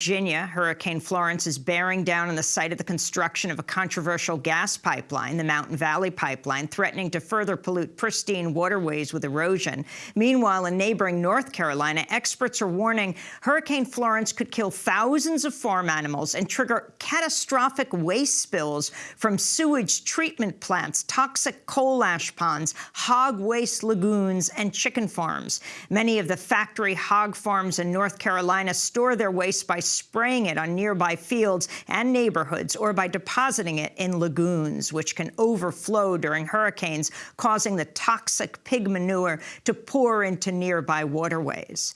Virginia, Hurricane Florence is bearing down on the site of the construction of a controversial gas pipeline, the Mountain Valley Pipeline, threatening to further pollute pristine waterways with erosion. Meanwhile, in neighboring North Carolina, experts are warning Hurricane Florence could kill thousands of farm animals and trigger catastrophic waste spills from sewage treatment plants, toxic coal ash ponds, hog waste lagoons, and chicken farms. Many of the factory hog farms in North Carolina store their waste by spraying it on nearby fields and neighborhoods or by depositing it in lagoons, which can overflow during hurricanes, causing the toxic pig manure to pour into nearby waterways.